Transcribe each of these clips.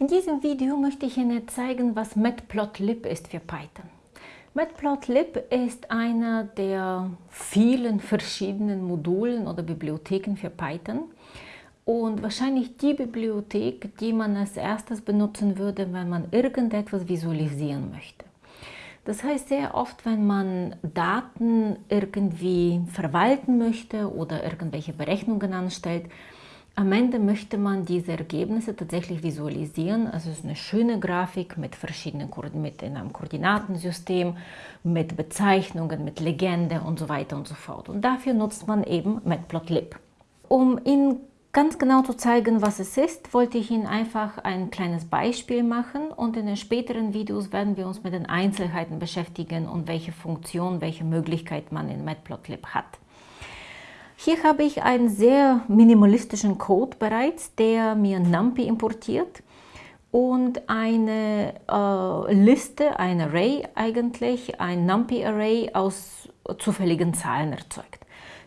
In diesem Video möchte ich Ihnen zeigen, was Matplotlib ist für Python. Matplotlib ist einer der vielen verschiedenen Modulen oder Bibliotheken für Python und wahrscheinlich die Bibliothek, die man als erstes benutzen würde, wenn man irgendetwas visualisieren möchte. Das heißt, sehr oft, wenn man Daten irgendwie verwalten möchte oder irgendwelche Berechnungen anstellt, am Ende möchte man diese Ergebnisse tatsächlich visualisieren. Also es ist eine schöne Grafik mit verschiedenen mit in einem Koordinatensystem, mit Bezeichnungen, mit Legende und so weiter und so fort. Und dafür nutzt man eben Matplotlib. Um Ihnen ganz genau zu zeigen, was es ist, wollte ich Ihnen einfach ein kleines Beispiel machen und in den späteren Videos werden wir uns mit den Einzelheiten beschäftigen und welche Funktion, welche Möglichkeit man in Matplotlib hat. Hier habe ich einen sehr minimalistischen Code bereits, der mir NumPy importiert und eine äh, Liste, ein Array eigentlich, ein NumPy-Array aus zufälligen Zahlen erzeugt.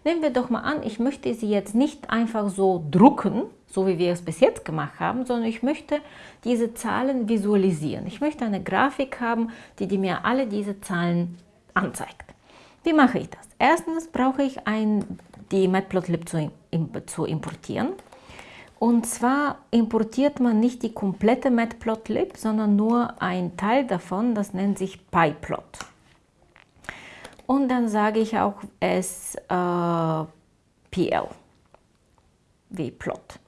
Nehmen wir doch mal an, ich möchte sie jetzt nicht einfach so drucken, so wie wir es bis jetzt gemacht haben, sondern ich möchte diese Zahlen visualisieren. Ich möchte eine Grafik haben, die, die mir alle diese Zahlen anzeigt. Wie mache ich das? Erstens brauche ich ein die Matplotlib zu, zu importieren. Und zwar importiert man nicht die komplette Matplotlib, sondern nur ein Teil davon, das nennt sich PyPlot. Und dann sage ich auch es äh, wie Plot.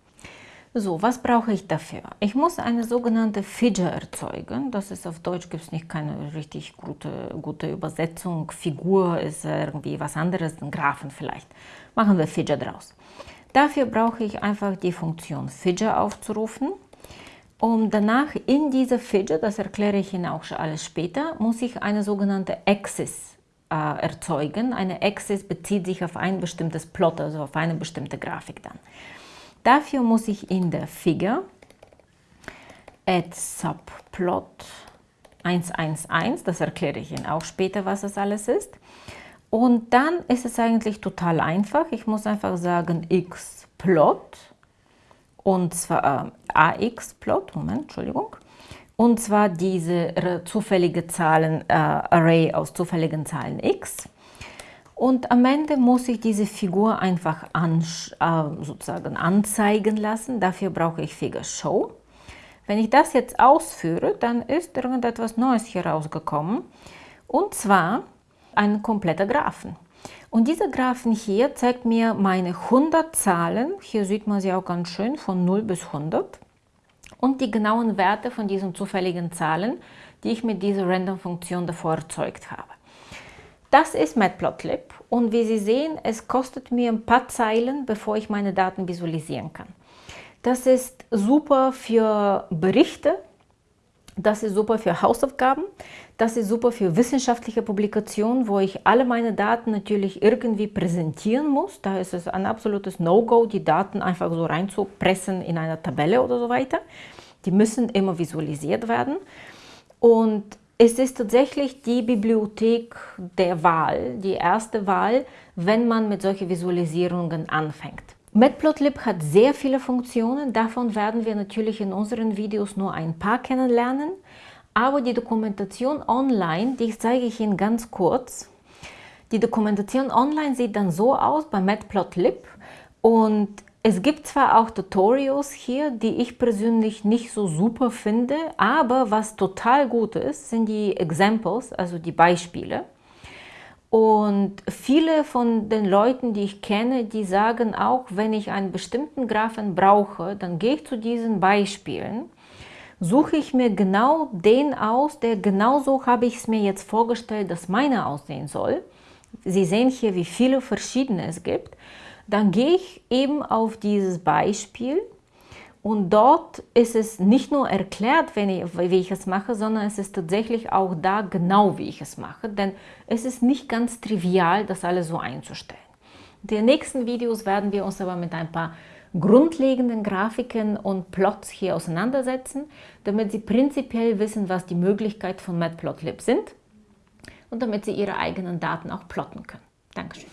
So, was brauche ich dafür? Ich muss eine sogenannte Figure erzeugen. Das ist auf Deutsch gibt es nicht keine richtig gute, gute Übersetzung. Figur ist irgendwie was anderes, ein Graphen vielleicht. Machen wir Figure draus. Dafür brauche ich einfach die Funktion Figure aufzurufen. Um danach in diese Figure, das erkläre ich Ihnen auch schon alles später, muss ich eine sogenannte Axis äh, erzeugen. Eine Axis bezieht sich auf ein bestimmtes Plot, also auf eine bestimmte Grafik dann. Dafür muss ich in der Figure add subplot 111, das erkläre ich Ihnen auch später, was das alles ist. Und dann ist es eigentlich total einfach. Ich muss einfach sagen xplot und zwar äh, axplot, Moment, Entschuldigung, und zwar diese zufällige Zahlen äh, Array aus zufälligen Zahlen x. Und am Ende muss ich diese Figur einfach an, äh, sozusagen anzeigen lassen. Dafür brauche ich Figure Show. Wenn ich das jetzt ausführe, dann ist irgendetwas Neues hier rausgekommen. Und zwar ein kompletter Graphen. Und dieser Graphen hier zeigt mir meine 100 Zahlen. Hier sieht man sie auch ganz schön von 0 bis 100. Und die genauen Werte von diesen zufälligen Zahlen, die ich mit dieser Random-Funktion davor erzeugt habe. Das ist Matplotlib und wie Sie sehen, es kostet mir ein paar Zeilen, bevor ich meine Daten visualisieren kann. Das ist super für Berichte, das ist super für Hausaufgaben, das ist super für wissenschaftliche Publikationen, wo ich alle meine Daten natürlich irgendwie präsentieren muss. Da ist es ein absolutes No-Go, die Daten einfach so reinzupressen in einer Tabelle oder so weiter. Die müssen immer visualisiert werden. Und es ist tatsächlich die Bibliothek der Wahl, die erste Wahl, wenn man mit solchen Visualisierungen anfängt. Matplotlib hat sehr viele Funktionen, davon werden wir natürlich in unseren Videos nur ein paar kennenlernen, aber die Dokumentation online, die zeige ich Ihnen ganz kurz. Die Dokumentation online sieht dann so aus bei Matplotlib und es gibt zwar auch Tutorials hier, die ich persönlich nicht so super finde, aber was total gut ist, sind die Examples, also die Beispiele. Und viele von den Leuten, die ich kenne, die sagen auch, wenn ich einen bestimmten Graphen brauche, dann gehe ich zu diesen Beispielen, suche ich mir genau den aus, der genauso habe ich es mir jetzt vorgestellt, dass meine aussehen soll. Sie sehen hier, wie viele verschiedene es gibt. Dann gehe ich eben auf dieses Beispiel. Und dort ist es nicht nur erklärt, wenn ich, wie ich es mache, sondern es ist tatsächlich auch da genau, wie ich es mache, denn es ist nicht ganz trivial, das alles so einzustellen. In den nächsten Videos werden wir uns aber mit ein paar grundlegenden Grafiken und Plots hier auseinandersetzen, damit Sie prinzipiell wissen, was die Möglichkeiten von Matplotlib sind und damit Sie Ihre eigenen Daten auch plotten können. Dankeschön.